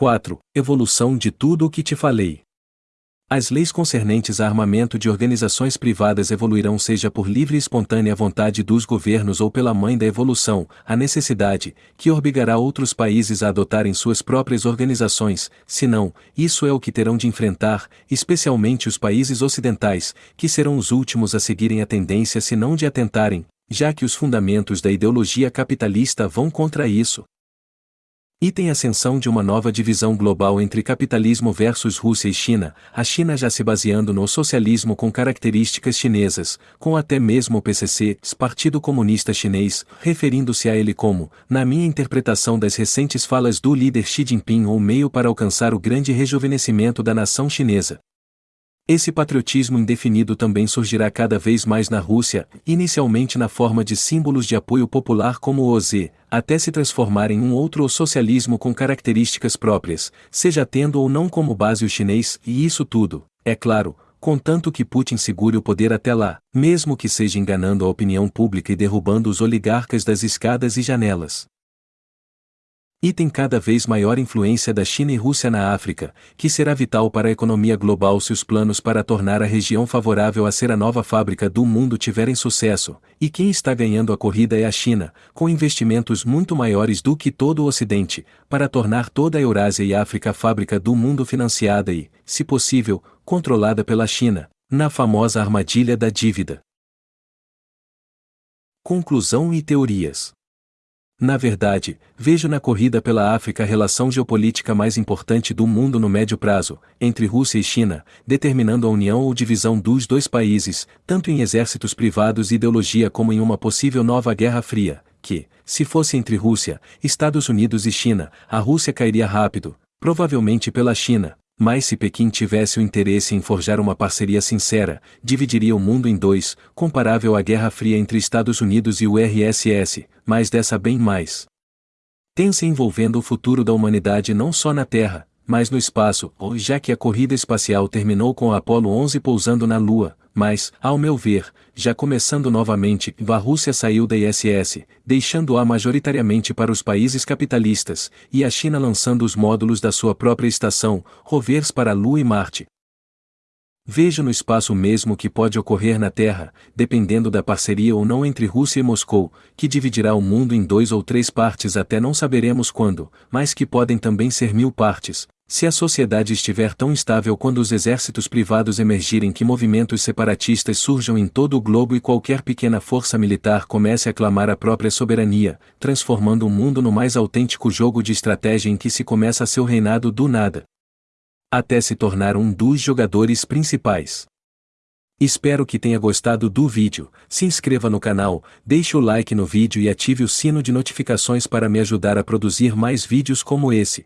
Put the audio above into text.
4. Evolução de tudo o que te falei. As leis concernentes a armamento de organizações privadas evoluirão seja por livre e espontânea vontade dos governos ou pela mãe da evolução, a necessidade, que obrigará outros países a adotarem suas próprias organizações, senão, isso é o que terão de enfrentar, especialmente os países ocidentais, que serão os últimos a seguirem a tendência se não de atentarem, já que os fundamentos da ideologia capitalista vão contra isso. Item ascensão de uma nova divisão global entre capitalismo versus Rússia e China, a China já se baseando no socialismo com características chinesas, com até mesmo o PCC, Partido Comunista Chinês, referindo-se a ele como, na minha interpretação das recentes falas do líder Xi Jinping ou meio para alcançar o grande rejuvenescimento da nação chinesa. Esse patriotismo indefinido também surgirá cada vez mais na Rússia, inicialmente na forma de símbolos de apoio popular como o OZ, até se transformar em um outro socialismo com características próprias, seja tendo ou não como base o chinês, e isso tudo, é claro, contanto que Putin segure o poder até lá, mesmo que seja enganando a opinião pública e derrubando os oligarcas das escadas e janelas e tem cada vez maior influência da China e Rússia na África, que será vital para a economia global se os planos para tornar a região favorável a ser a nova fábrica do mundo tiverem sucesso, e quem está ganhando a corrida é a China, com investimentos muito maiores do que todo o Ocidente, para tornar toda a Eurásia e África fábrica do mundo financiada e, se possível, controlada pela China, na famosa armadilha da dívida. Conclusão e teorias na verdade, vejo na corrida pela África a relação geopolítica mais importante do mundo no médio prazo, entre Rússia e China, determinando a união ou divisão dos dois países, tanto em exércitos privados e ideologia como em uma possível nova Guerra Fria, que, se fosse entre Rússia, Estados Unidos e China, a Rússia cairia rápido, provavelmente pela China, mas se Pequim tivesse o interesse em forjar uma parceria sincera, dividiria o mundo em dois, comparável à Guerra Fria entre Estados Unidos e o RSS, mas dessa bem mais. Tensa envolvendo o futuro da humanidade não só na Terra, mas no espaço, já que a corrida espacial terminou com o Apollo 11 pousando na Lua, mas, ao meu ver, já começando novamente, a Rússia saiu da ISS, deixando-a majoritariamente para os países capitalistas, e a China lançando os módulos da sua própria estação, rovers para a Lua e Marte. Vejo no espaço mesmo que pode ocorrer na Terra, dependendo da parceria ou não entre Rússia e Moscou, que dividirá o mundo em dois ou três partes até não saberemos quando, mas que podem também ser mil partes, se a sociedade estiver tão estável quando os exércitos privados emergirem que movimentos separatistas surjam em todo o globo e qualquer pequena força militar comece a clamar a própria soberania, transformando o mundo no mais autêntico jogo de estratégia em que se começa seu reinado do nada. Até se tornar um dos jogadores principais. Espero que tenha gostado do vídeo, se inscreva no canal, deixe o like no vídeo e ative o sino de notificações para me ajudar a produzir mais vídeos como esse.